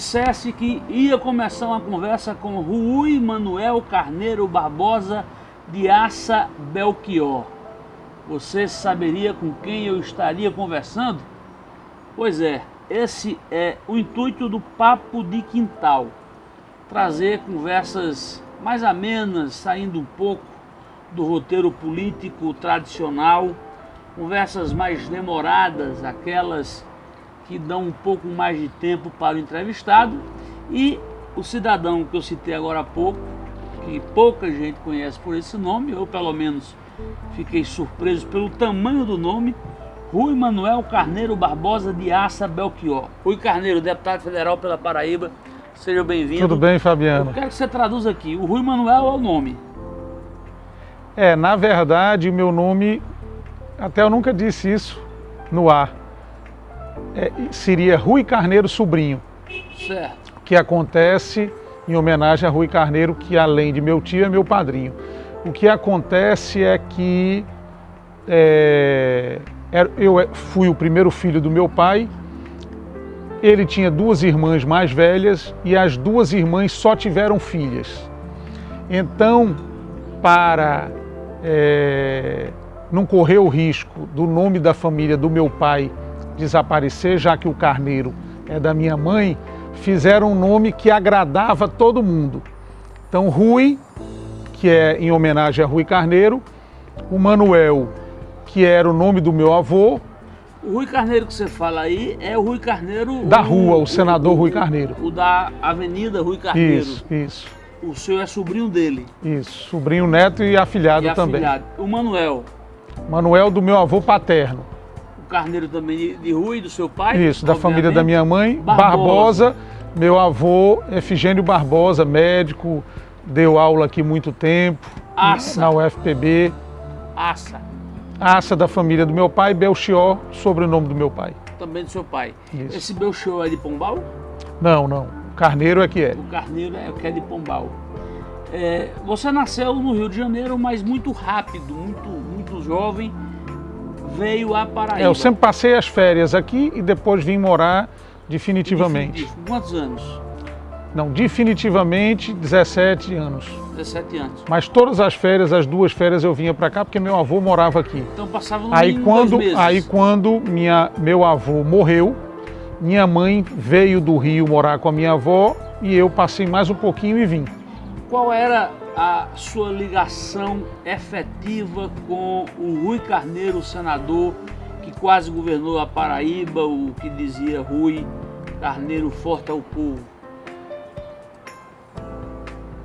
dissesse que ia começar uma conversa com Rui Manuel Carneiro Barbosa de Aça Belchior, você saberia com quem eu estaria conversando? Pois é, esse é o intuito do Papo de Quintal, trazer conversas mais amenas, saindo um pouco do roteiro político tradicional, conversas mais demoradas, aquelas que dão um pouco mais de tempo para o entrevistado e o cidadão que eu citei agora há pouco, que pouca gente conhece por esse nome, eu pelo menos fiquei surpreso pelo tamanho do nome, Rui Manuel Carneiro Barbosa de Aça Belchior. Rui Carneiro, deputado federal pela Paraíba, seja bem-vindo. Tudo bem, Fabiano? Eu quero que você traduza aqui, o Rui Manuel é o nome. É, na verdade, o meu nome, até eu nunca disse isso no ar, é, seria Rui Carneiro Sobrinho. Certo. Que acontece em homenagem a Rui Carneiro, que além de meu tio é meu padrinho. O que acontece é que é, eu fui o primeiro filho do meu pai, ele tinha duas irmãs mais velhas e as duas irmãs só tiveram filhas. Então, para é, não correr o risco do nome da família do meu pai desaparecer, já que o Carneiro é da minha mãe, fizeram um nome que agradava todo mundo. Então, Rui, que é em homenagem a Rui Carneiro, o Manuel, que era o nome do meu avô. O Rui Carneiro que você fala aí é o Rui Carneiro... Da rua, o, o senador o, Rui Carneiro. O da Avenida Rui Carneiro. Isso, isso. O senhor é sobrinho dele. Isso, sobrinho neto e afilhado e também. Afilhado. O Manuel. Manuel do meu avô paterno. O Carneiro também de, Rui, do seu pai? Isso, da família da minha mãe. Barbosa. Barbosa. Meu avô, Efigênio Barbosa, médico, deu aula aqui muito tempo. Aça. Na UFPB. Aça. Aça da família do meu pai, Belchior, sobrenome do meu pai. Também do seu pai. Isso. Esse Belchior é de Pombal? Não, não. Carneiro é que é. O Carneiro é que é de Pombal. É, você nasceu no Rio de Janeiro, mas muito rápido, muito, muito jovem, veio a Paraíba. É, eu sempre passei as férias aqui e depois vim morar definitivamente. Definitivo. Quantos anos? Não, definitivamente 17 anos. 17 anos. Mas todas as férias, as duas férias eu vinha para cá porque meu avô morava aqui. Então passava no aí quando, dois meses. Aí quando minha, meu avô morreu, minha mãe veio do Rio morar com a minha avó e eu passei mais um pouquinho e vim. Qual era a sua ligação efetiva com o Rui Carneiro, senador, que quase governou a Paraíba, o que dizia Rui Carneiro forte ao povo?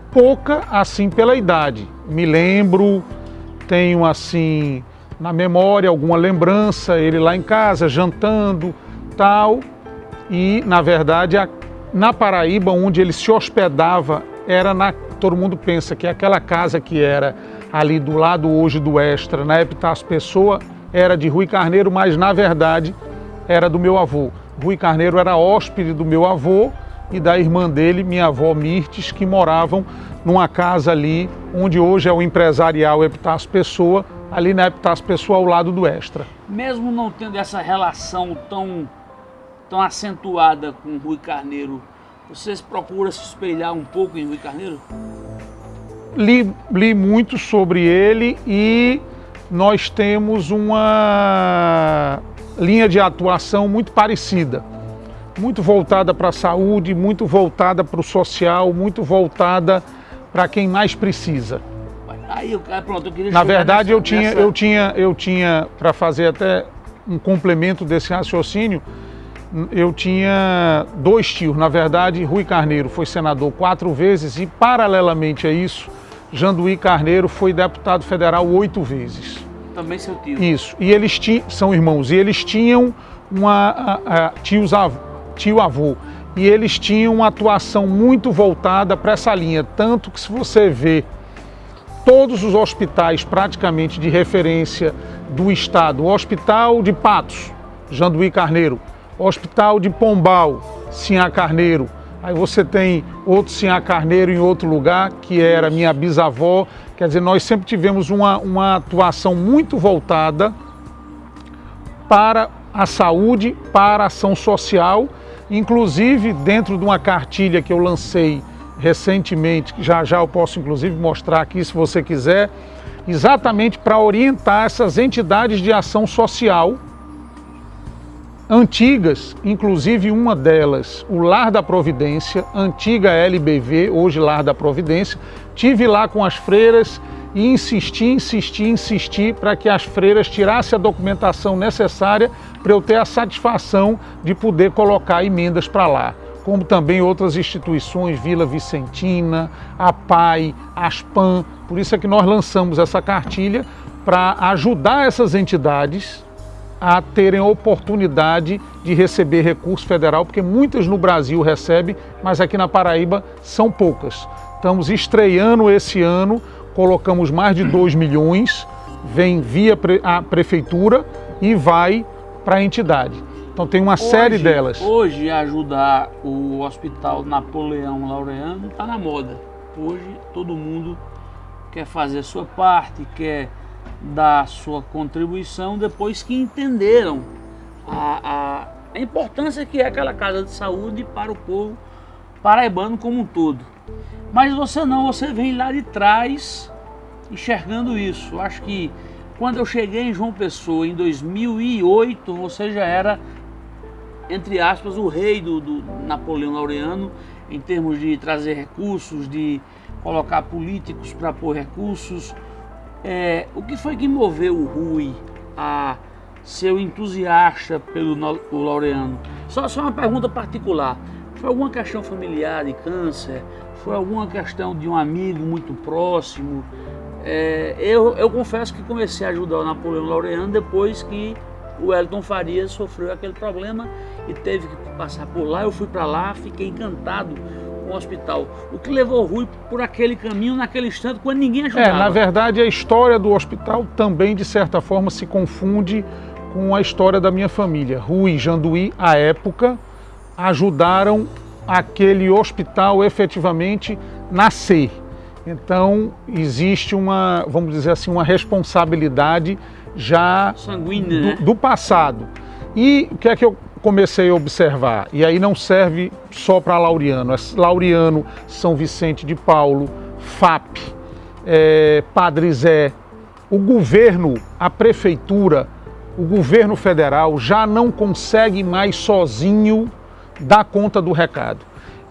Pouca, assim, pela idade. Me lembro, tenho, assim, na memória alguma lembrança, ele lá em casa, jantando, tal. E, na verdade, a, na Paraíba, onde ele se hospedava, era na... Todo mundo pensa que aquela casa que era ali do lado hoje do Extra, na Epitácio Pessoa, era de Rui Carneiro, mas, na verdade, era do meu avô. Rui Carneiro era hóspede do meu avô, e da irmã dele, minha avó Mirtes, que moravam numa casa ali onde hoje é o empresarial Epitácio Pessoa, ali na Epitácio Pessoa ao lado do Extra. Mesmo não tendo essa relação tão, tão acentuada com Rui Carneiro, vocês procuram se espelhar um pouco em Rui Carneiro? Li, li muito sobre ele e nós temos uma linha de atuação muito parecida muito voltada para a saúde, muito voltada para o social, muito voltada para quem mais precisa. Aí, pronto, eu Na verdade, nessa, eu tinha, nessa... eu tinha, eu tinha para fazer até um complemento desse raciocínio, eu tinha dois tios. Na verdade, Rui Carneiro foi senador quatro vezes e, paralelamente a isso, Janduí Carneiro foi deputado federal oito vezes. Também seu tio. Isso. E eles são irmãos, e eles tinham uma, a, a, tios avós tio-avô. E eles tinham uma atuação muito voltada para essa linha, tanto que se você vê todos os hospitais praticamente de referência do estado, o Hospital de Patos, Janduí Carneiro, Hospital de Pombal, Sinhá Carneiro, aí você tem outro Sinhá Carneiro em outro lugar, que era minha bisavó, quer dizer, nós sempre tivemos uma, uma atuação muito voltada para a saúde, para a ação social. Inclusive, dentro de uma cartilha que eu lancei recentemente, que já já eu posso inclusive mostrar aqui se você quiser, exatamente para orientar essas entidades de ação social antigas, inclusive uma delas, o Lar da Providência, antiga LBV, hoje Lar da Providência. Tive lá com as freiras e insisti, insisti, insisti para que as freiras tirassem a documentação necessária para eu ter a satisfação de poder colocar emendas para lá. Como também outras instituições, Vila Vicentina, a PAI, ASPAN. Por isso é que nós lançamos essa cartilha para ajudar essas entidades a terem a oportunidade de receber recurso federal, porque muitas no Brasil recebem, mas aqui na Paraíba são poucas. Estamos estreando esse ano colocamos mais de 2 milhões, vem via a prefeitura e vai para a entidade. Então tem uma hoje, série delas. Hoje ajudar o Hospital Napoleão Laureano está na moda. Hoje todo mundo quer fazer a sua parte, quer dar a sua contribuição depois que entenderam a, a, a importância que é aquela casa de saúde para o povo paraibano como um todo. Mas você não, você vem lá de trás enxergando isso. Acho que quando eu cheguei em João Pessoa em 2008, você já era, entre aspas, o rei do, do Napoleão Laureano em termos de trazer recursos, de colocar políticos para pôr recursos. É, o que foi que moveu o Rui a ser entusiasta pelo Laureano? Só, só uma pergunta particular. Foi alguma questão familiar de câncer? Foi alguma questão de um amigo muito próximo? É, eu, eu confesso que comecei a ajudar o Napoleão Laureano depois que o Elton Farias sofreu aquele problema e teve que passar por lá. Eu fui para lá, fiquei encantado o hospital. O que levou o Rui por aquele caminho naquele instante quando ninguém ajudava. É, na verdade a história do hospital também de certa forma se confunde com a história da minha família. Rui e Janduí, à época, ajudaram aquele hospital efetivamente nascer. Então existe uma, vamos dizer assim, uma responsabilidade já Sanguínea, do, né? do passado. E o que é que eu comecei a observar? E aí não serve só para Laureano, é Laureano, São Vicente de Paulo, FAP, é, Padre Zé, o governo, a prefeitura, o governo federal já não consegue mais sozinho dar conta do recado.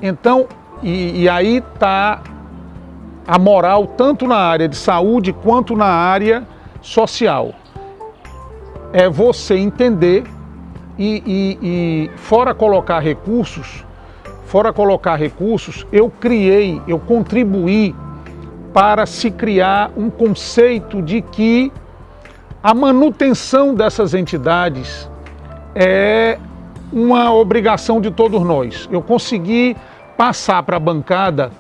Então, e, e aí está a moral tanto na área de saúde quanto na área social. É você entender e, e, e fora colocar recursos, fora colocar recursos, eu criei, eu contribuí para se criar um conceito de que a manutenção dessas entidades é uma obrigação de todos nós. Eu consegui passar para a bancada,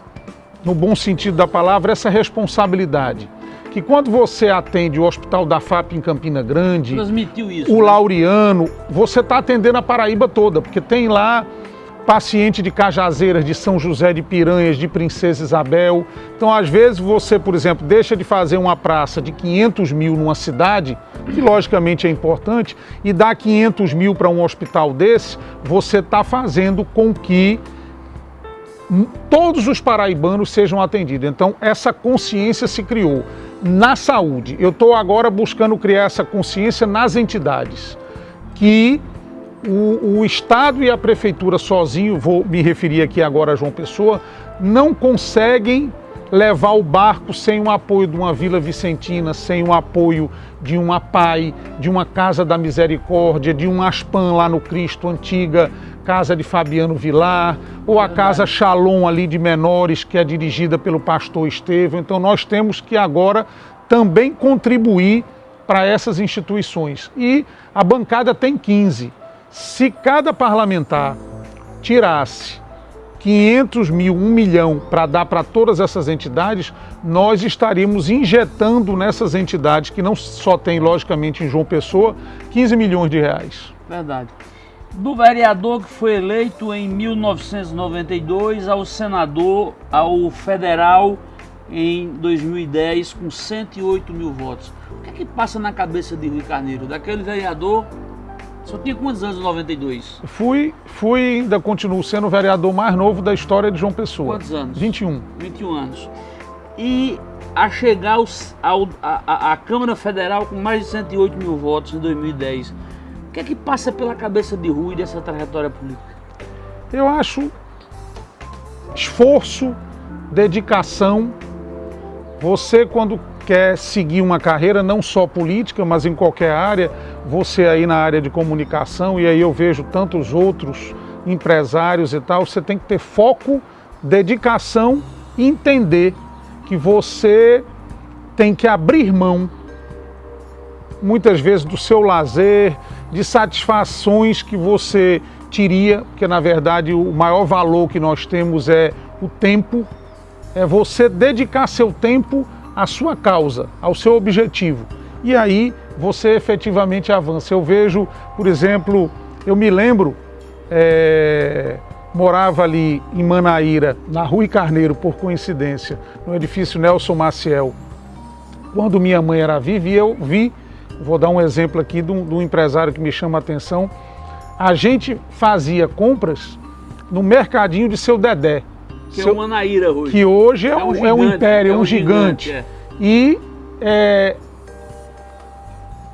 no bom sentido da palavra, essa responsabilidade. Que quando você atende o Hospital da FAP em Campina Grande, isso, o né? Laureano, você está atendendo a Paraíba toda, porque tem lá paciente de Cajazeiras, de São José de Piranhas, de Princesa Isabel. Então, às vezes, você, por exemplo, deixa de fazer uma praça de 500 mil numa cidade, que logicamente é importante, e dá 500 mil para um hospital desse, você está fazendo com que todos os paraibanos sejam atendidos. Então, essa consciência se criou na saúde. Eu estou agora buscando criar essa consciência nas entidades, que o, o, Estado e a Prefeitura sozinho, vou me referir aqui agora a João Pessoa, não conseguem levar o barco sem o apoio de uma Vila Vicentina, sem o apoio de uma PAI, de uma Casa da Misericórdia, de um Aspan lá no Cristo, antiga Casa de Fabiano Vilar, ou a Casa Shalom ali de menores, que é dirigida pelo pastor Estevão. Então nós temos que agora também contribuir para essas instituições. E a bancada tem 15. Se cada parlamentar tirasse 500 mil, 1 milhão para dar para todas essas entidades, nós estaríamos injetando nessas entidades, que não só tem, logicamente, em João Pessoa, 15 milhões de reais. Verdade. Do vereador que foi eleito em 1992 ao senador, ao federal em 2010 com 108 mil votos. O que é que passa na cabeça de Rui Carneiro? Daquele vereador Só tinha quantos anos em 92? Fui, fui ainda continuo sendo o vereador mais novo da história de João Pessoa. Quantos anos? 21. 21 anos. E a chegar aos, ao, a, a, Câmara Federal com mais de 108 mil votos em 2010, o que é que passa pela cabeça de Rui dessa trajetória política? Eu acho esforço, dedicação. Você, quando quer seguir uma carreira, não só política, mas em qualquer área, você aí na área de comunicação, e aí eu vejo tantos outros empresários e tal, você tem que ter foco, dedicação entender que você tem que abrir mão, muitas vezes, do seu lazer, de satisfações que você teria, porque na verdade o maior valor que nós temos é o tempo, é você dedicar seu tempo à sua causa, ao seu objetivo. E aí você efetivamente avança. Eu vejo, por exemplo, eu me lembro, é, morava ali em Manaíra, na Rua Carneiro, por coincidência, no edifício Nelson Maciel, quando minha mãe era viva, e eu vi, vou dar um exemplo aqui de um, de um empresário que me chama a atenção, a gente fazia compras no mercadinho de seu Dedé. Que seu, é o Manaíra hoje. Que hoje é, é, um, gigante, é um, império, é um, gigante. gigante. É. E é,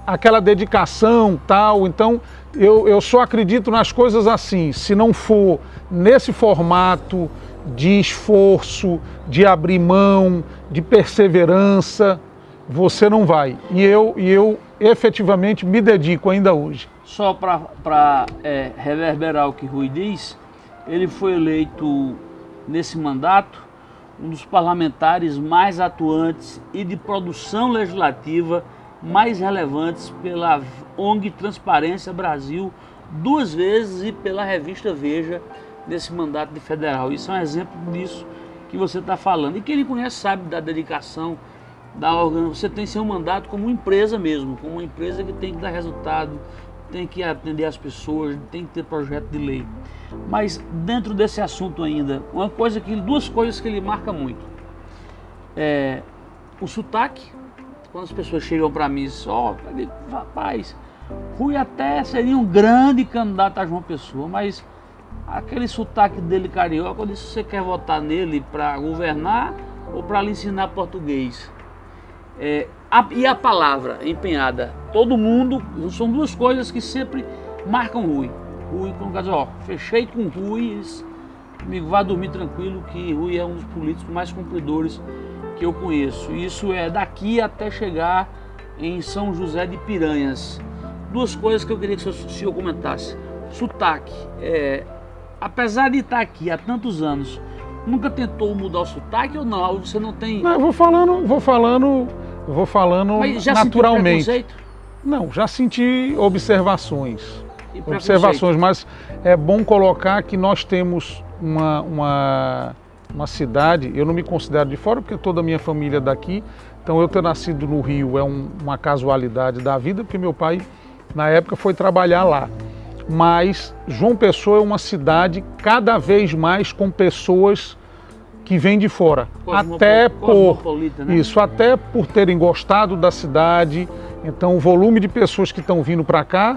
aquela dedicação tal, então eu, eu só acredito nas coisas assim, se não for nesse formato de esforço, de abrir mão, de perseverança, você não vai. E eu, e eu efetivamente me dedico ainda hoje. Só para é, reverberar o que Rui diz, ele foi eleito nesse mandato um dos parlamentares mais atuantes e de produção legislativa mais relevantes pela ONG Transparência Brasil duas vezes e pela revista Veja nesse mandato de federal. Isso é um exemplo disso que você está falando. E quem ele conhece sabe da dedicação da organização. Você tem seu mandato como empresa mesmo, como uma empresa que tem que dar resultado, tem que atender as pessoas, tem que ter projeto de lei. Mas dentro desse assunto ainda, uma coisa que duas coisas que ele marca muito. É o sotaque, quando as pessoas chegam para mim e ó, oh, rapaz, Rui até seria um grande candidato a João Pessoa, mas aquele sotaque dele carioca, eu disse, você quer votar nele para governar ou para lhe ensinar português? É, a, e a palavra empenhada. Todo mundo, são duas coisas que sempre marcam Rui. Rui, quando dizer, ó, fechei com Rui, amigo, vá dormir tranquilo que Rui é um dos políticos mais cumpridores que eu conheço. Isso é daqui até chegar em São José de Piranhas. Duas coisas que eu queria que o senhor comentasse. Sotaque. É, apesar de estar aqui há tantos anos, nunca tentou mudar o sotaque ou não? Você não tem. Não, eu vou falando, vou falando eu vou falando Mas já naturalmente. Não, já senti observações. Observações, mas é bom colocar que nós temos uma, uma, uma cidade, eu não me considero de fora porque toda a minha família é daqui, então eu ter nascido no Rio é um, uma casualidade da vida, porque meu pai na época foi trabalhar lá. Mas João Pessoa é uma cidade cada vez mais com pessoas que vem de fora, até por né? isso, até por terem gostado da cidade. Então, o volume de pessoas que estão vindo para cá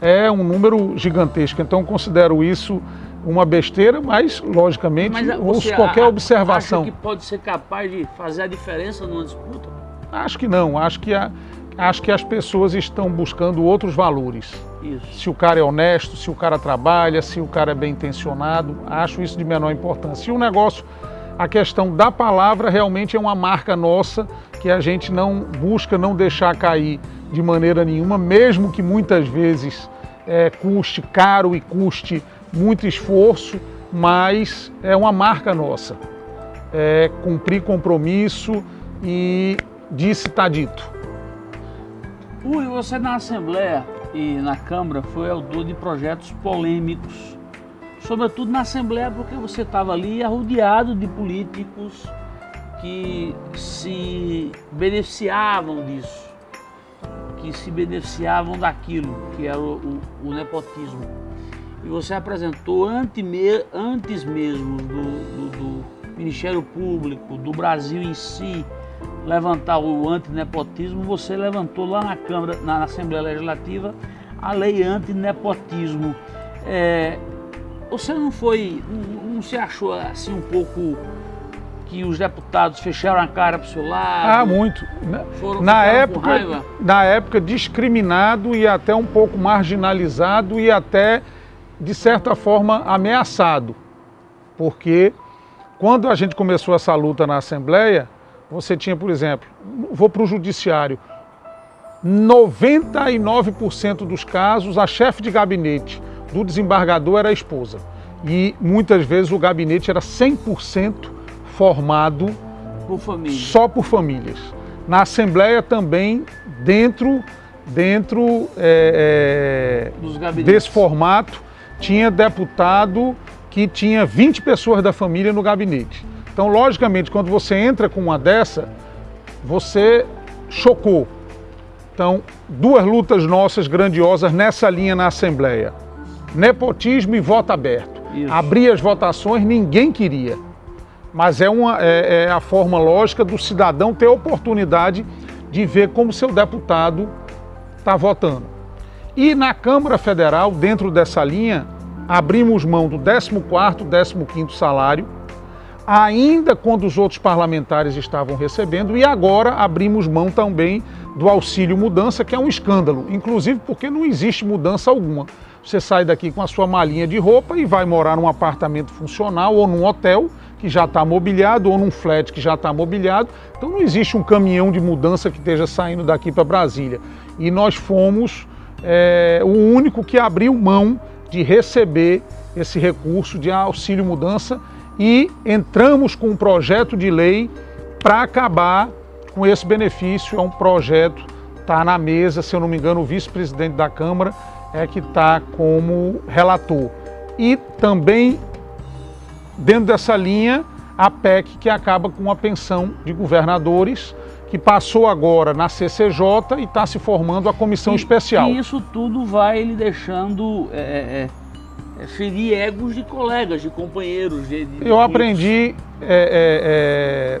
é um número gigantesco. Então, considero isso uma besteira, mas logicamente mas ouço qualquer a, observação. Acha que pode ser capaz de fazer a diferença numa disputa? Acho que não. Acho que a, acho que as pessoas estão buscando outros valores. Isso. Se o cara é honesto, se o cara trabalha, se o cara é bem intencionado, acho isso de menor importância. Se o negócio a questão da palavra realmente é uma marca nossa que a gente não busca não deixar cair de maneira nenhuma, mesmo que muitas vezes é, custe caro e custe muito esforço, mas é uma marca nossa. É cumprir compromisso e disse está dito. Ui, você na Assembleia e na Câmara foi autor de projetos polêmicos sobretudo na Assembleia, porque você estava ali arrodeado de políticos que se beneficiavam disso, que se beneficiavam daquilo, que era o, o, o nepotismo. E você apresentou antes mesmo do, do, do, Ministério Público, do Brasil em si, levantar o antinepotismo, você levantou lá na Câmara, na Assembleia Legislativa, a lei anti-nepotismo. É, você não foi, não, não se achou assim um pouco que os deputados fecharam a cara para o seu lado? Ah, muito. Foram, na, época, na época, discriminado e até um pouco marginalizado e até, de certa forma, ameaçado. Porque quando a gente começou essa luta na Assembleia, você tinha, por exemplo, vou para o Judiciário, 99% dos casos, a chefe de gabinete do desembargador era a esposa. E muitas vezes o gabinete era 100% formado por só por famílias. Na Assembleia também, dentro, dentro é, é, desse formato, tinha deputado que tinha 20 pessoas da família no gabinete. Então, logicamente, quando você entra com uma dessa, você chocou. Então, duas lutas nossas grandiosas nessa linha na Assembleia. Nepotismo e voto aberto. Isso. Abrir as votações ninguém queria. Mas é, uma, é, é a forma lógica do cidadão ter a oportunidade de ver como seu deputado está votando. E na Câmara Federal, dentro dessa linha, abrimos mão do 14º, 15º salário, ainda quando os outros parlamentares estavam recebendo, e agora abrimos mão também do auxílio mudança, que é um escândalo, inclusive porque não existe mudança alguma. Você sai daqui com a sua malinha de roupa e vai morar num apartamento funcional ou num hotel que já está mobiliado ou num flat que já está mobiliado. Então não existe um caminhão de mudança que esteja saindo daqui para Brasília. E nós fomos é, o único que abriu mão de receber esse recurso de auxílio mudança e entramos com um projeto de lei para acabar com esse benefício. É um projeto, está na mesa, se eu não me engano, o vice-presidente da Câmara é que está como relator. E também, dentro dessa linha, a PEC que acaba com a pensão de governadores, que passou agora na CCJ e está se formando a comissão e, especial. E isso tudo vai lhe deixando é, é, é, ferir egos de colegas, de companheiros. De, de Eu aprendi é, é, é,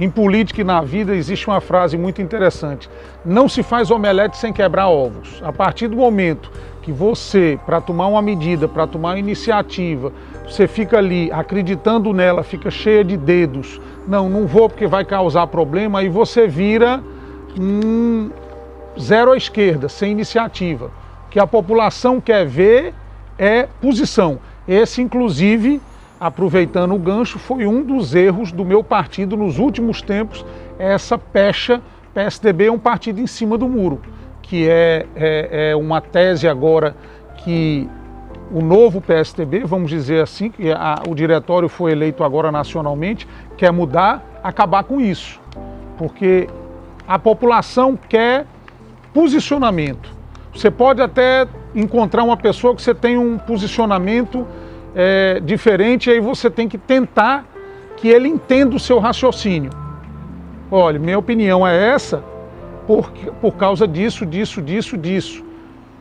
em política e na vida existe uma frase muito interessante. Não se faz omelete sem quebrar ovos. A partir do momento que você, para tomar uma medida, para tomar uma iniciativa, você fica ali acreditando nela, fica cheia de dedos, não, não vou porque vai causar problema, aí você vira um zero à esquerda, sem iniciativa. O que a população quer ver é posição. Esse, inclusive, aproveitando o gancho, foi um dos erros do meu partido nos últimos tempos, essa pecha, PSDB é um partido em cima do muro, que é, é, é uma tese agora que o novo PSDB, vamos dizer assim, que a, o diretório foi eleito agora nacionalmente, quer mudar, acabar com isso. Porque a população quer posicionamento. Você pode até encontrar uma pessoa que você tem um posicionamento é, diferente, aí você tem que tentar que ele entenda o seu raciocínio. Olha, minha opinião é essa por, por causa disso, disso, disso, disso.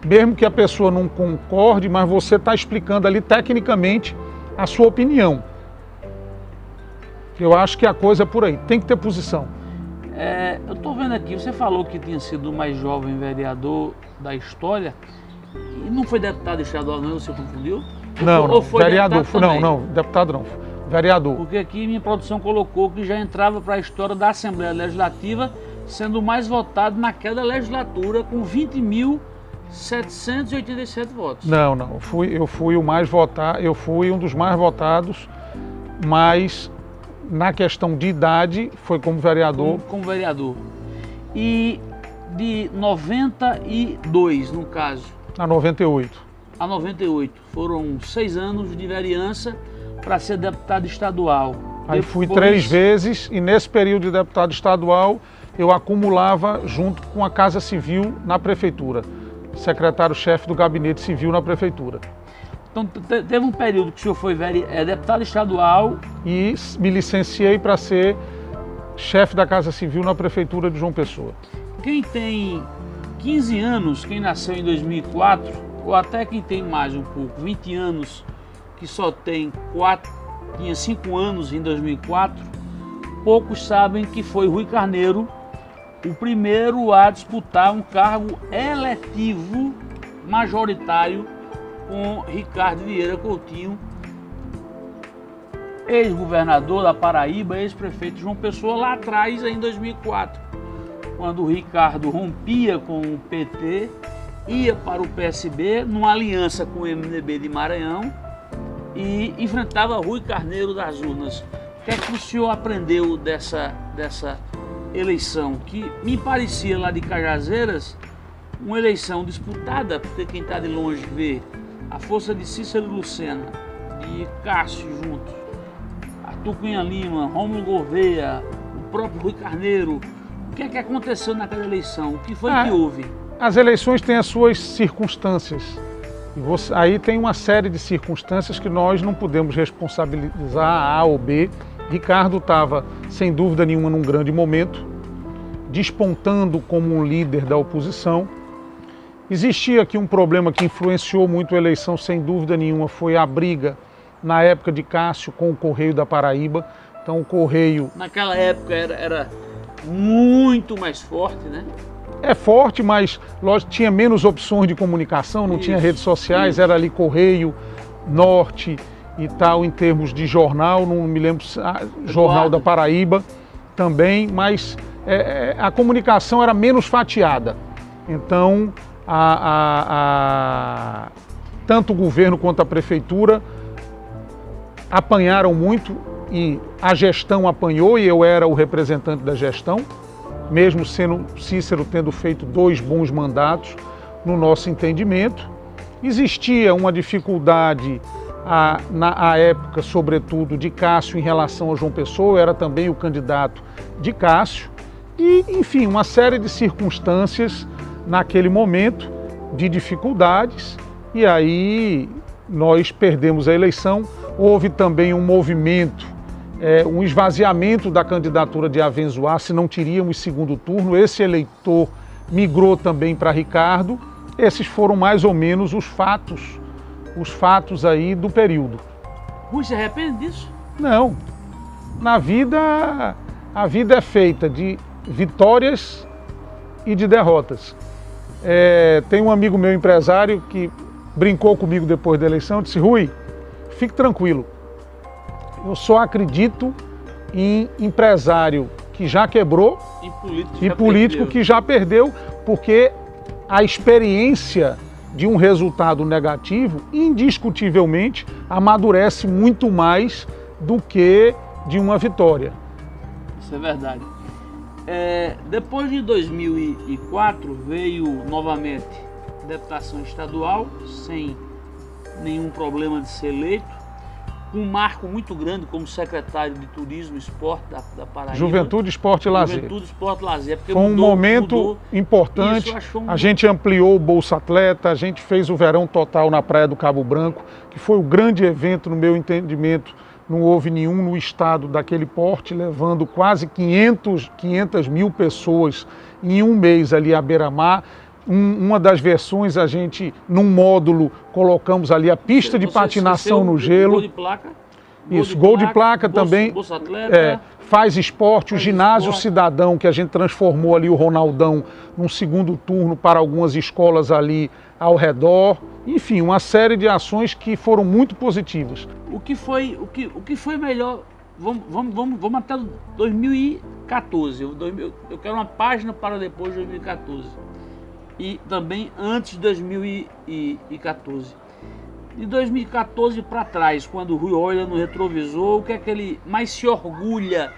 Mesmo que a pessoa não concorde, mas você está explicando ali tecnicamente a sua opinião. Eu acho que a coisa é por aí, tem que ter posição. É, eu estou vendo aqui, você falou que tinha sido o mais jovem vereador da história. E não foi deputado estadual, não? Você confundiu? Não, não. vereador. Não, não, deputado não. Vereador. Porque aqui minha produção colocou que já entrava para a história da Assembleia Legislativa, sendo o mais votado naquela legislatura, com 20.787 votos. Não, não. Eu fui, eu fui o mais votado, eu fui um dos mais votados, mas na questão de idade foi como vereador. Como, como vereador. E de 92, no caso. A 98. A 98. Foram seis anos de vereança para ser deputado estadual. Aí Depois... fui três vezes e nesse período de deputado estadual eu acumulava junto com a Casa Civil na prefeitura. Secretário-chefe do gabinete civil na prefeitura. Então teve um período que o senhor foi é, deputado estadual. E me licenciei para ser chefe da Casa Civil na prefeitura de João Pessoa. Quem tem 15 anos, quem nasceu em 2004, ou até quem tem mais um pouco, 20 anos, que só tem 4, tinha 5 anos em 2004, poucos sabem que foi Rui Carneiro o primeiro a disputar um cargo eletivo majoritário com Ricardo Vieira Coutinho, ex-governador da Paraíba, ex-prefeito João Pessoa, lá atrás, em 2004, quando o Ricardo rompia com o PT, ia para o PSB, numa aliança com o MDB de Maranhão, e enfrentava Rui Carneiro das urnas. O que é que o senhor aprendeu dessa, dessa eleição? Que me parecia lá de Cajazeiras uma eleição disputada, porque quem está de longe vê a força de Cícero Lucena, de Cássio juntos, Arthur Cunha Lima, Rômulo Gouveia, o próprio Rui Carneiro. O que é que aconteceu naquela eleição? O que foi ah, que houve? As eleições têm as suas circunstâncias. Você, aí tem uma série de circunstâncias que nós não podemos responsabilizar A ou B. Ricardo estava, sem dúvida nenhuma, num grande momento, despontando como um líder da oposição. Existia aqui um problema que influenciou muito a eleição, sem dúvida nenhuma, foi a briga na época de Cássio com o Correio da Paraíba. Então o Correio... Naquela época era, era muito mais forte, né? É forte, mas lógico, tinha menos opções de comunicação, não isso, tinha redes sociais, isso. era ali Correio, Norte e tal, em termos de jornal, não me lembro, ah, Jornal da Paraíba também, mas é, é, a comunicação era menos fatiada. Então, a, a, a, tanto o governo quanto a prefeitura apanharam muito e a gestão apanhou e eu era o representante da gestão mesmo sendo Cícero tendo feito dois bons mandatos, no nosso entendimento. Existia uma dificuldade na época, sobretudo, de Cássio em relação a João Pessoa, eu era também o candidato de Cássio, e, enfim, uma série de circunstâncias naquele momento de dificuldades, e aí nós perdemos a eleição. Houve também um movimento é, um esvaziamento da candidatura de Avenzoar, se não teríamos segundo turno. Esse eleitor migrou também para Ricardo. Esses foram mais ou menos os fatos, os fatos aí do período. Rui se arrepende disso? Não. Na vida, a vida é feita de vitórias e de derrotas. É, tem um amigo meu empresário que brincou comigo depois da eleição, disse, Rui, fique tranquilo, eu só acredito em empresário que já quebrou e político, e político que já perdeu, porque a experiência de um resultado negativo, indiscutivelmente, amadurece muito mais do que de uma vitória. Isso é verdade. É, depois de 2004 veio novamente deputação estadual, sem nenhum problema de ser eleito um marco muito grande como secretário de Turismo e Esporte da, da Paraíba. Juventude, Esporte e Lazer. Juventude, Esporte e Lazer. Foi um mudou, momento mudou, importante. Um... A gente ampliou o Bolsa Atleta, a gente fez o Verão Total na Praia do Cabo Branco, que foi o grande evento, no meu entendimento, não houve nenhum no estado daquele porte, levando quase 500, 500 mil pessoas em um mês ali à beira-mar um, uma das versões a gente, num módulo, colocamos ali a pista Você, de patinação no gelo. Gol de placa? Isso, gol de placa, bolsa, também. Bolsa atleta, é, faz esporte, faz o ginásio esporte. cidadão, que a gente transformou ali o Ronaldão num segundo turno para algumas escolas ali ao redor. Enfim, uma série de ações que foram muito positivas. O que foi, o que, o que foi melhor Vamos, vamos, vamos, vamos até 2014. Eu, eu quero uma página para depois de 2014 e também antes de 2014. De 2014 para trás, quando o Rui olha no retrovisor, o que é que ele mais se orgulha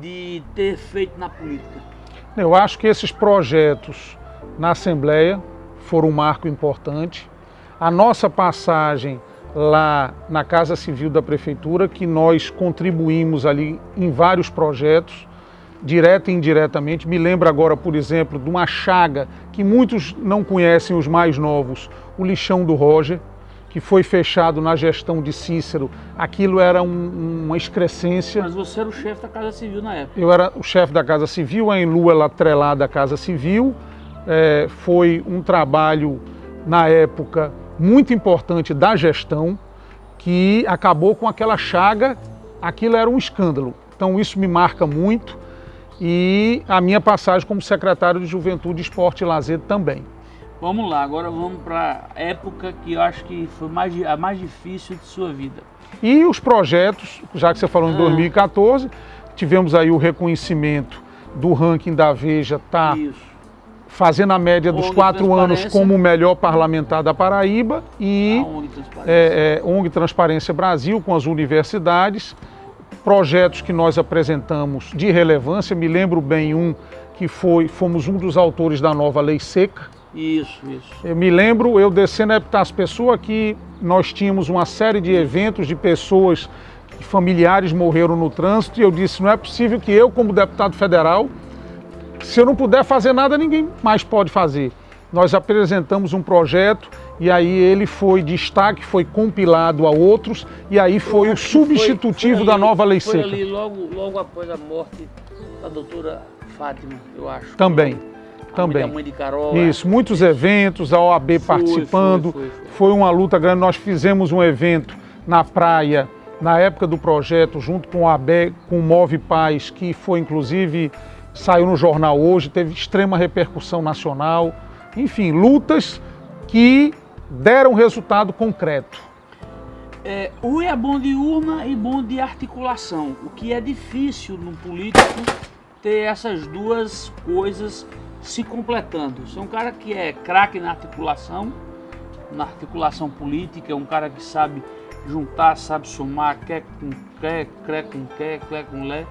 de ter feito na política? Eu acho que esses projetos na Assembleia foram um marco importante. A nossa passagem lá na Casa Civil da Prefeitura, que nós contribuímos ali em vários projetos, direta e indiretamente. Me lembro agora, por exemplo, de uma chaga que muitos não conhecem, os mais novos, o lixão do Roger, que foi fechado na gestão de Cícero. Aquilo era um, uma excrescência. Mas você era o chefe da Casa Civil na época. Eu era o chefe da Casa Civil, a Enlu ela atrelada à Casa Civil. É, foi um trabalho, na época, muito importante da gestão, que acabou com aquela chaga, aquilo era um escândalo. Então isso me marca muito e a minha passagem como secretário de Juventude, Esporte e Lazer também. Vamos lá, agora vamos para a época que eu acho que foi mais, a mais difícil de sua vida. E os projetos, já que você falou em ah. 2014, tivemos aí o reconhecimento do ranking da Veja, tá Isso. fazendo a média dos quatro anos como o melhor parlamentar da Paraíba e a ONG Transparência. É, é, ONG Transparência Brasil com as universidades, projetos que nós apresentamos de relevância, me lembro bem um que foi, fomos um dos autores da nova lei seca, isso, isso. Eu me lembro, eu descendo a Epitácio Pessoa, que nós tínhamos uma série de eventos de pessoas, familiares morreram no trânsito, e eu disse, não é possível que eu, como deputado federal, se eu não puder fazer nada, ninguém mais pode fazer. Nós apresentamos um projeto e aí ele foi destaque, foi compilado a outros e aí foi o substitutivo foi, foi ali, da nova lei foi seca. Ali logo, logo após a morte da doutora Fátima, eu acho. Também também. mãe de Carol, Isso, é. muitos eventos, a OAB participando. Foi, foi, foi, uma luta grande. Nós fizemos um evento na praia, na época do projeto, junto com a OAB, com o Move Paz, que foi inclusive, saiu no jornal hoje, teve extrema repercussão nacional. Enfim, lutas que deram resultado concreto. É, o é bom de urna e bom de articulação, o que é difícil no político ter essas duas coisas se completando. Você é um cara que é craque na articulação, na articulação política, é um cara que sabe juntar, sabe somar, quer com quer, cré com quer, clé com lé,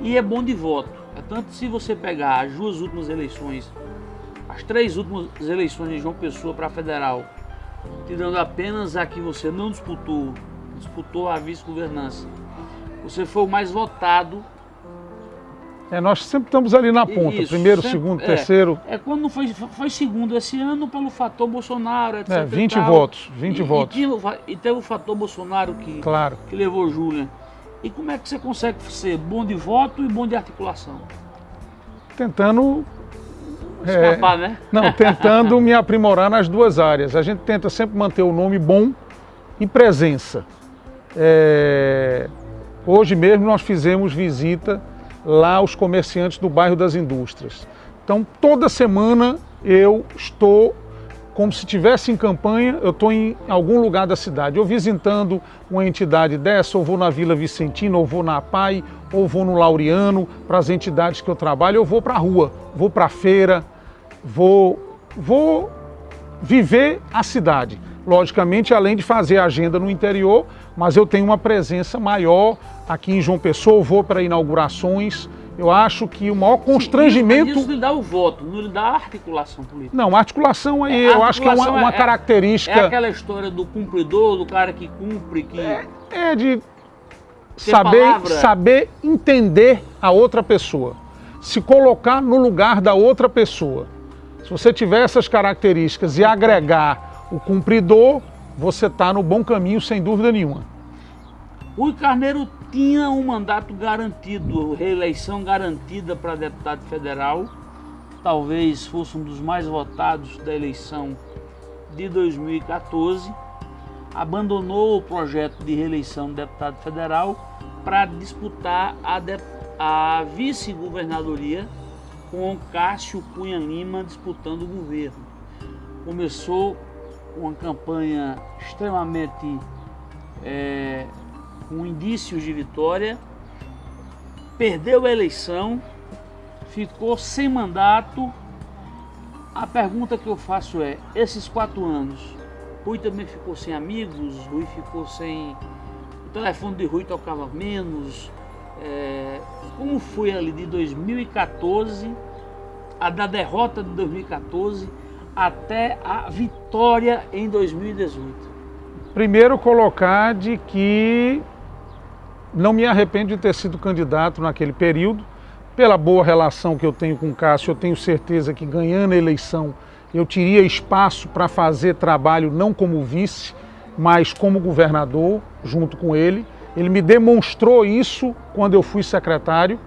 e é bom de voto. É tanto se você pegar as duas últimas eleições, as três últimas eleições de João Pessoa para federal, tirando apenas a que você não disputou, disputou a vice-governança, você foi o mais votado é, nós sempre estamos ali na ponta, Isso, primeiro, sempre, segundo, é, terceiro. É quando foi, foi segundo esse ano pelo fator Bolsonaro, etc. É, 20 votos, 20 e, votos. E, e, teve o fator Bolsonaro que, claro. que levou Júlia. E como é que você consegue ser bom de voto e bom de articulação? Tentando Escapar, é, né? Não, tentando me aprimorar nas duas áreas. A gente tenta sempre manter o nome bom e presença. É, hoje mesmo nós fizemos visita lá os comerciantes do bairro das indústrias. Então, toda semana eu estou, como se estivesse em campanha, eu estou em algum lugar da cidade, ou visitando uma entidade dessa, ou vou na Vila Vicentina, ou vou na APAI, ou vou no Laureano, para as entidades que eu trabalho, eu vou para a rua, vou para a feira, vou, vou viver a cidade. Logicamente, além de fazer agenda no interior, mas eu tenho uma presença maior aqui em João Pessoa, vou para inaugurações. Eu acho que o maior constrangimento... Sim, isso lhe dá o voto, não lhe dá a articulação política. Não, a articulação aí, é, eu acho que é uma, uma é, característica... É aquela história do cumpridor, do cara que cumpre, que... É, é de saber, saber entender a outra pessoa, se colocar no lugar da outra pessoa. Se você tiver essas características e agregar o cumpridor, você está no bom caminho, sem dúvida nenhuma. Rui Carneiro tinha um mandato garantido, reeleição garantida para deputado federal, talvez fosse um dos mais votados da eleição de 2014, abandonou o projeto de reeleição de deputado federal para disputar a, a vice-governadoria com Cássio Cunha Lima disputando o governo. Começou uma campanha extremamente é, com indícios de vitória, perdeu a eleição, ficou sem mandato. A pergunta que eu faço é, esses quatro anos, Rui também ficou sem amigos, Rui ficou sem... O telefone de Rui tocava menos. É, como foi ali de 2014, a da derrota de 2014 até a vitória em 2018? Primeiro colocar de que não me arrependo de ter sido candidato naquele período, pela boa relação que eu tenho com o Cássio, eu tenho certeza que ganhando a eleição eu teria espaço para fazer trabalho não como vice, mas como governador, junto com ele. Ele me demonstrou isso quando eu fui secretário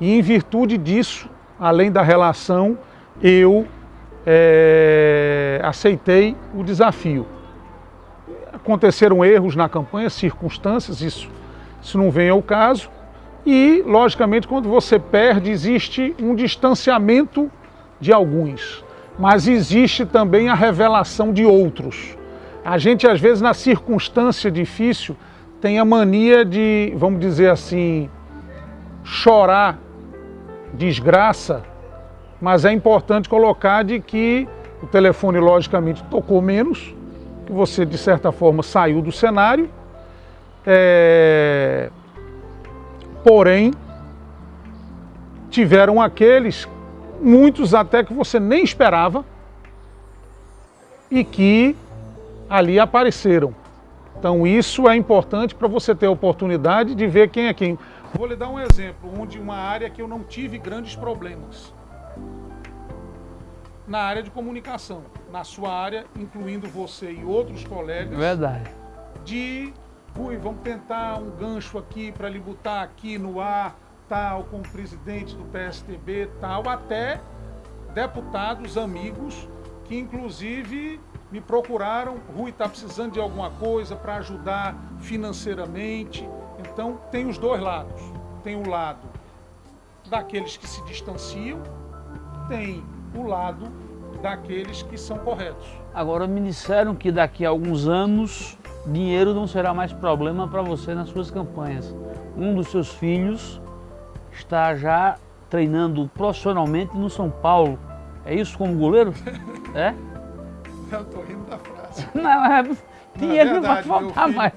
e em virtude disso, além da relação, eu é, aceitei o desafio. Aconteceram erros na campanha, circunstâncias, isso, isso não vem ao caso. E, logicamente, quando você perde, existe um distanciamento de alguns. mas existe também a revelação de outros. A gente, às vezes, na circunstância difícil, tem a mania de, vamos dizer assim, chorar desgraça, mas é importante colocar de que o telefone, logicamente, tocou menos, que você, de certa forma, saiu do cenário, é... porém, tiveram aqueles, muitos até que você nem esperava, e que ali apareceram. Então isso é importante para você ter a oportunidade de ver quem é quem. Vou lhe dar um exemplo, onde uma área que eu não tive grandes problemas. Na área de comunicação, na sua área, incluindo você e outros colegas. Verdade. De, ui, vamos tentar um gancho aqui para lhe botar aqui no ar, tal, como presidente do PSTB, tal, até deputados, amigos, que inclusive me procuraram, Rui está precisando de alguma coisa para ajudar financeiramente. Então tem os dois lados. Tem o lado daqueles que se distanciam, tem o lado daqueles que são corretos. Agora me disseram que daqui a alguns anos dinheiro não será mais problema para você nas suas campanhas. Um dos seus filhos está já treinando profissionalmente no São Paulo. É isso como goleiro? É? Eu tô rindo da frase. Não, é, dinheiro não, verdade, não vai faltar filho, mais.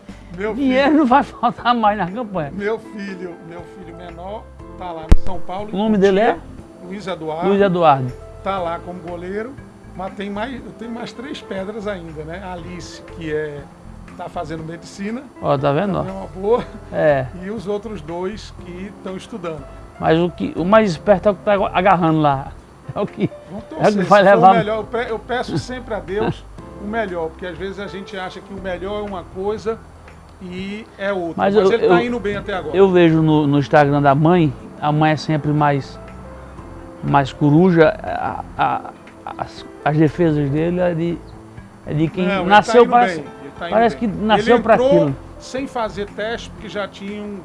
dinheiro filho, não vai faltar mais na campanha. Meu filho, meu filho menor, tá lá no São Paulo. O nome dele é? Luiz Eduardo. Luiz Eduardo. Tá lá como goleiro, mas tem mais, eu tenho mais três pedras ainda, né? A Alice, que é tá fazendo medicina. Ó, tá vendo? É uma boa. É. E os outros dois que estão estudando. Mas o, que, o mais esperto é o que tá agarrando lá. É o que, torcer, é o que vai levar. Melhor, eu peço sempre a Deus o melhor, porque às vezes a gente acha que o melhor é uma coisa e é outra. Mas, Mas eu, ele está indo bem até agora. Eu vejo no, no, Instagram da mãe, a mãe é sempre mais, mais coruja, a, a, as, as defesas dele é de, é de quem Não, nasceu tá para. Tá parece bem. que nasceu para aquilo. Sem fazer teste, porque já tinham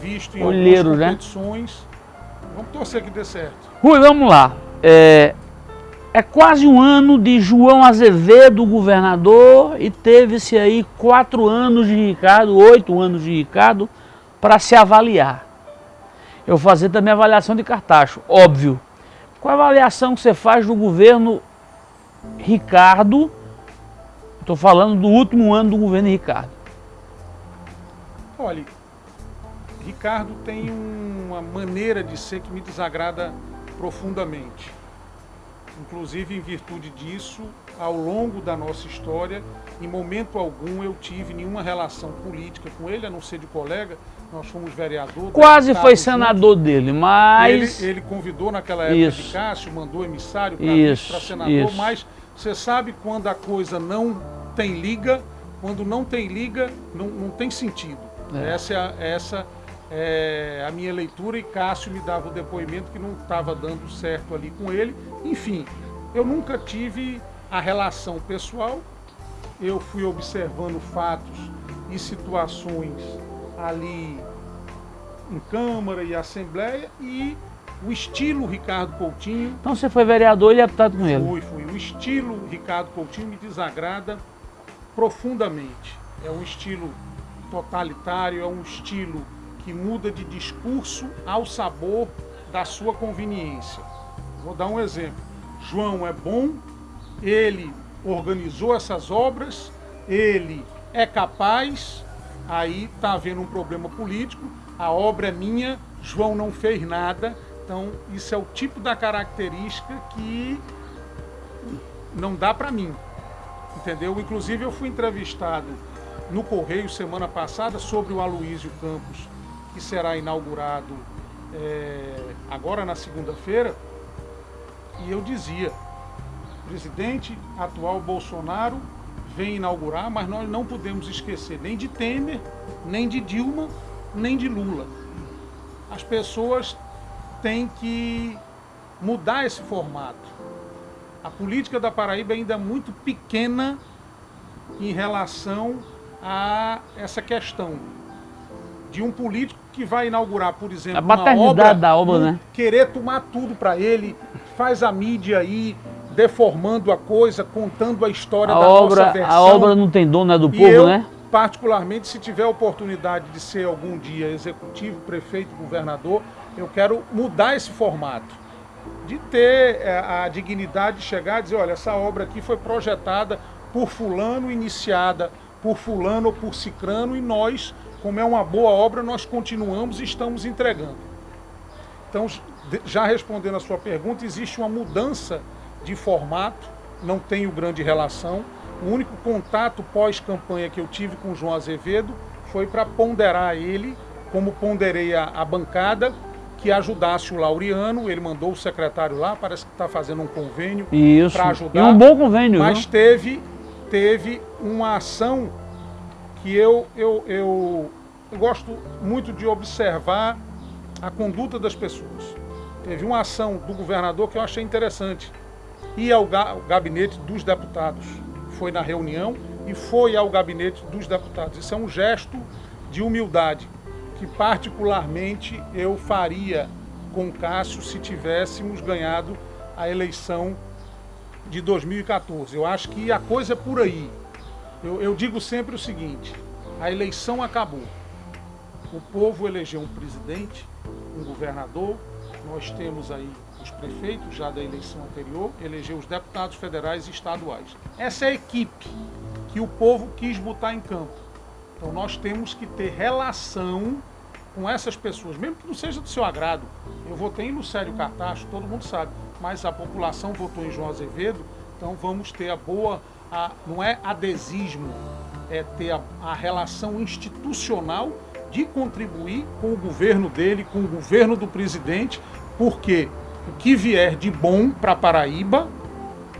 visto em Olheiro, né? competições. Né? Vamos torcer que dê certo. Rui, vamos lá. É, é quase um ano de João Azevedo, governador, e teve-se aí quatro anos de Ricardo, oito anos de Ricardo, para se avaliar. Eu fazer também avaliação de Cartacho, óbvio. Qual a avaliação que você faz do governo Ricardo? Estou falando do último ano do governo Ricardo. Olha, Ricardo tem uma maneira de ser que me desagrada profundamente. Inclusive, em virtude disso, ao longo da nossa história, em momento algum eu tive nenhuma relação política com ele, a não ser de colega. Nós fomos vereador. Quase foi senador juntos. dele, mas. Ele, ele, convidou naquela época isso. de Cássio, mandou emissário para senador, isso. mas você sabe quando a coisa não tem liga, quando não tem liga, não, não tem sentido. É. Essa é a, essa é, a minha leitura e Cássio me dava o depoimento que não estava dando certo ali com ele. Enfim, eu nunca tive a relação pessoal, eu fui observando fatos e situações ali em Câmara e Assembleia e o estilo Ricardo Coutinho. Então você foi vereador e deputado com ele? Fui, fui. O estilo Ricardo Coutinho me desagrada profundamente. É um estilo totalitário, é um estilo que muda de discurso ao sabor da sua conveniência. Vou dar um exemplo. João é bom, ele organizou essas obras, ele é capaz, aí está havendo um problema político, a obra é minha, João não fez nada, então isso é o tipo da característica que não dá para mim, entendeu? Inclusive eu fui entrevistado no Correio semana passada sobre o Aloísio Campos, que será inaugurado é, agora na segunda-feira, e eu dizia, presidente atual Bolsonaro vem inaugurar, mas nós não podemos esquecer nem de Temer, nem de Dilma, nem de Lula. As pessoas têm que mudar esse formato. A política da Paraíba ainda é muito pequena em relação a essa questão de um político que vai inaugurar, por exemplo, a uma obra, da obra, né? querer tomar tudo para ele, faz a mídia aí deformando a coisa, contando a história a da obra, nossa versão. A obra não tem dono, é do povo, eu, né? particularmente, se tiver a oportunidade de ser algum dia executivo, prefeito, governador, eu quero mudar esse formato. De ter é, a dignidade de chegar e dizer, olha, essa obra aqui foi projetada por fulano, iniciada por fulano ou por cicrano, e nós, como é uma boa obra, nós continuamos e estamos entregando. Então, já respondendo a sua pergunta, existe uma mudança de formato, não tenho grande relação, o único contato pós-campanha que eu tive com o João Azevedo foi para ponderar ele, como ponderei a, a, bancada, que ajudasse o Laureano. Ele mandou o secretário lá, parece que está fazendo um convênio para ajudar. E um bom convênio. Mas teve, teve uma ação que eu, eu, eu, eu gosto muito de observar a conduta das pessoas. Teve uma ação do governador que eu achei interessante. Ir ao gabinete dos deputados foi na reunião e foi ao gabinete dos deputados. Isso é um gesto de humildade que particularmente eu faria com Cássio se tivéssemos ganhado a eleição de 2014. Eu acho que a coisa é por aí. Eu, eu digo sempre o seguinte, a eleição acabou. O povo elegeu um presidente, um governador, nós temos aí os prefeitos já da eleição anterior, elegeu os deputados federais e estaduais. Essa é a equipe que o povo quis botar em campo. Então nós temos que ter relação com essas pessoas, mesmo que não seja do seu agrado. Eu votei em Lucério Cartacho, todo mundo sabe, mas a população votou em João Azevedo, então vamos ter a boa, a, não é adesismo, é ter a, a relação institucional de contribuir com o governo dele, com o governo do presidente, porque o que vier de bom para Paraíba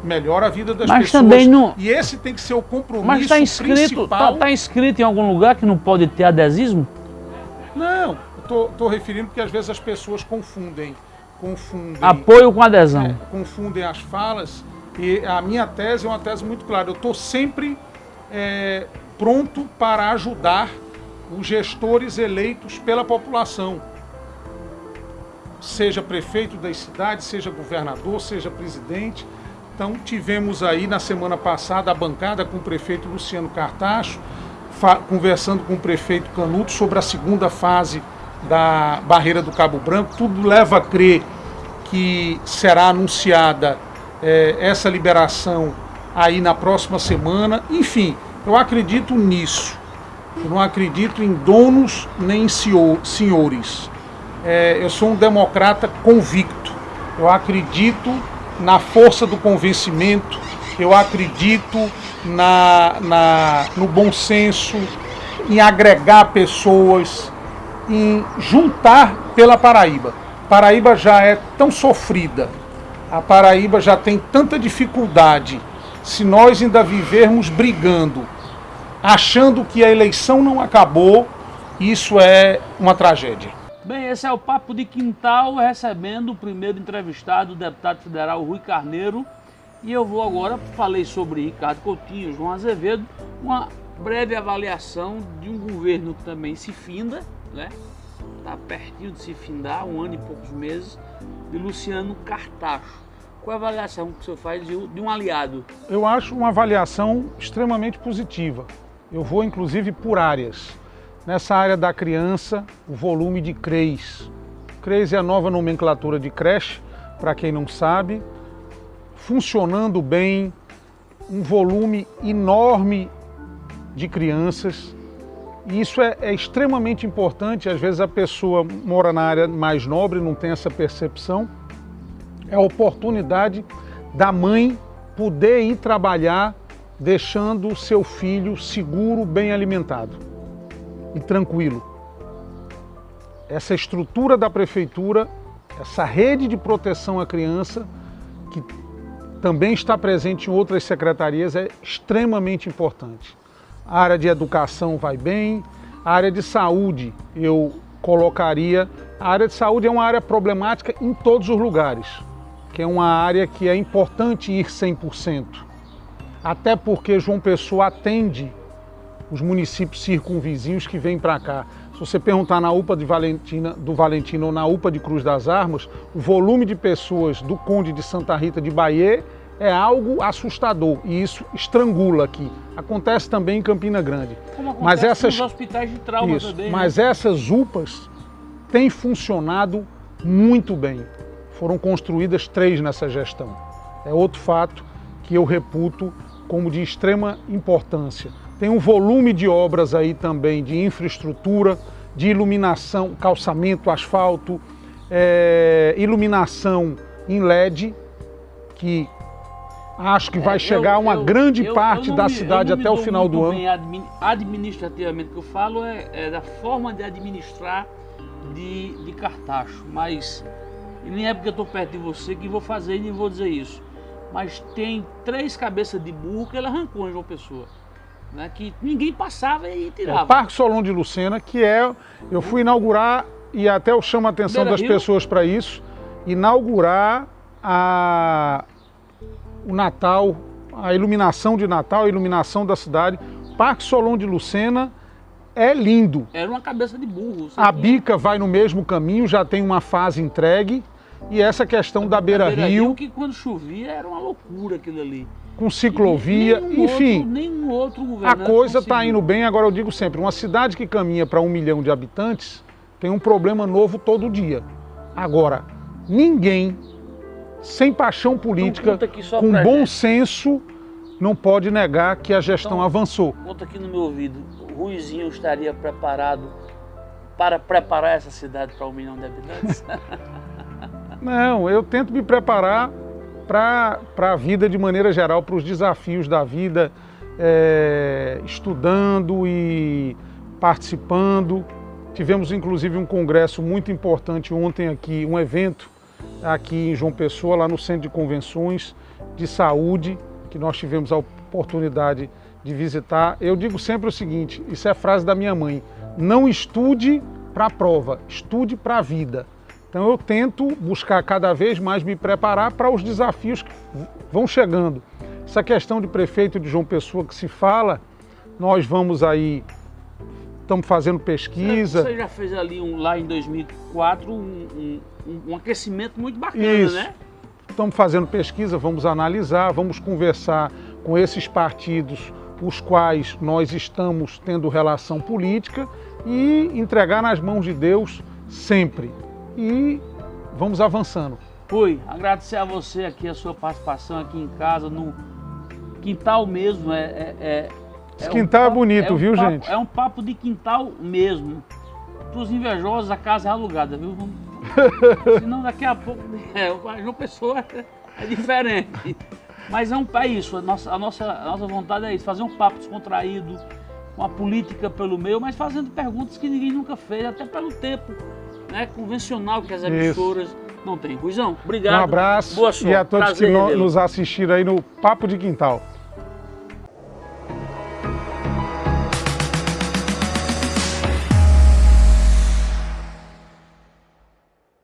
melhora a vida das mas pessoas. Também não... E esse tem que ser o compromisso mas tá inscrito, principal. Está tá inscrito em algum lugar que não pode ter adesismo? Não, estou referindo porque às vezes as pessoas confundem. confundem Apoio com adesão. É, confundem as falas. E a minha tese é uma tese muito clara. Eu estou sempre é, pronto para ajudar os gestores eleitos pela população seja prefeito das cidades, seja governador, seja presidente. Então tivemos aí na semana passada a bancada com o prefeito Luciano Cartacho, conversando com o prefeito Canuto sobre a segunda fase da barreira do Cabo Branco. Tudo leva a crer que será anunciada é, essa liberação aí na próxima semana. Enfim, eu acredito nisso. Eu não acredito em donos nem em senhores é, eu sou um democrata convicto. Eu acredito na força do convencimento, eu acredito na, na, no bom senso, em agregar pessoas, em juntar pela Paraíba. Paraíba já é tão sofrida, a Paraíba já tem tanta dificuldade. Se nós ainda vivermos brigando, achando que a eleição não acabou, isso é uma tragédia. Bem, esse é o Papo de Quintal, recebendo o primeiro entrevistado, o deputado federal Rui Carneiro. E eu vou agora, falei sobre Ricardo Coutinho, João Azevedo, uma breve avaliação de um governo que também se finda, né? Está pertinho de se findar, um ano e poucos meses, de Luciano Cartacho. Qual a avaliação que o senhor faz de um aliado? Eu acho uma avaliação extremamente positiva. Eu vou, inclusive, por áreas. Nessa área da criança, o volume de CREs. CREs é a nova nomenclatura de creche, para quem não sabe, funcionando bem, um volume enorme de crianças. E isso é, é, extremamente importante, às vezes a pessoa mora na área mais nobre, não tem essa percepção. É a oportunidade da mãe poder ir trabalhar deixando o seu filho seguro, bem alimentado e tranquilo. Essa estrutura da prefeitura, essa rede de proteção à criança, que também está presente em outras secretarias, é extremamente importante. A área de educação vai bem, a área de saúde eu colocaria. A área de saúde é uma área problemática em todos os lugares, que é uma área que é importante ir 100%. Até porque João Pessoa atende os municípios circunvizinhos que vêm para cá. Se você perguntar na UPA de Valentina, do Valentino ou na UPA de Cruz das Armas, o volume de pessoas do Conde de Santa Rita de Bahia é algo assustador e isso estrangula aqui. Acontece também em Campina Grande. Como acontece mas essas hospitais de trauma isso, também. Mas né? essas UPAs têm funcionado muito bem. Foram construídas três nessa gestão. É outro fato que eu reputo como de extrema importância. Tem um volume de obras aí também de infraestrutura, de iluminação, calçamento, asfalto, é, iluminação em LED, que acho que vai É, chegar a uma eu- grande eu- parte eu da me- cidade eu até o final do ano. bem admi- administrativamente, o que eu falo é, é da forma de administrar de, de Cartacho, mas nem é porque eu estou perto de você que vou fazer e nem vou dizer isso. Mas tem três cabeças de burro que ele arrancou em João Pessoa. Né, que ninguém passava e É, tirava. o Parque Solon de Lucena, que é, eu fui inaugurar, e até eu chamo a atenção Beira das Rio. pessoas para isso, inaugurar a, o Natal, a iluminação de Natal, a iluminação da cidade. Parque Solon de Lucena é lindo. Era uma cabeça de burro. A tinha- Bica vai no mesmo caminho, já tem uma fase entregue. E essa questão da Beira Rio, que quando chovia era uma loucura aquilo ali. com ciclovia, Nenhum enfim. Outro, nenhum outro A governante coisa está indo bem, agora eu digo sempre, uma cidade que caminha para um milhão de habitantes tem um problema novo todo dia. Agora, ninguém sem paixão política, conta aqui só com bom gente. senso, não pode negar que a gestão Então- avançou. Conta aqui no meu ouvido, o Ruizinho estaria preparado para preparar essa cidade para um milhão de habitantes? Não, eu tento me preparar para a vida de maneira geral, para os desafios da vida, é, estudando e participando. Tivemos inclusive um congresso muito importante ontem aqui, um evento aqui em João Pessoa, lá no Centro de Convenções de Saúde, que nós tivemos a oportunidade de visitar. Eu digo sempre o seguinte, isso é frase da minha mãe, não estude para a prova, estude para a vida. Então eu tento buscar cada vez mais me preparar para os desafios que vão chegando. Essa questão de prefeito de João Pessoa que se fala, nós vamos aí, estamos fazendo pesquisa. Você já fez ali um, lá em 2004 um, um- um- aquecimento muito bacana, Isso. né? Estamos fazendo pesquisa, vamos analisar, vamos conversar com esses partidos os quais nós estamos tendo relação política e entregar nas mãos de Deus sempre. E vamos avançando. Fui agradecer a você aqui a sua participação aqui em casa, no quintal mesmo. É, é, é- Esse é um quintal é papo- bonito, um viu, papo- gente? É um papo de quintal mesmo. Para os invejosos, a casa é alugada, viu? Senão daqui a pouco. É, o João Pessoa é diferente. Mas é, um, é isso, a nossa, a, nossa, a nossa vontade é isso, fazer um papo descontraído, uma política pelo meio, mas fazendo perguntas que ninguém nunca fez, até pelo tempo né, convencional que as Isso. emissoras não têm. Ruizão, obrigado. Um abraço Boa sorte. e a todos Prazer que no- nos assistiram aí no Papo de Quintal.